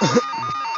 Ha ha ha!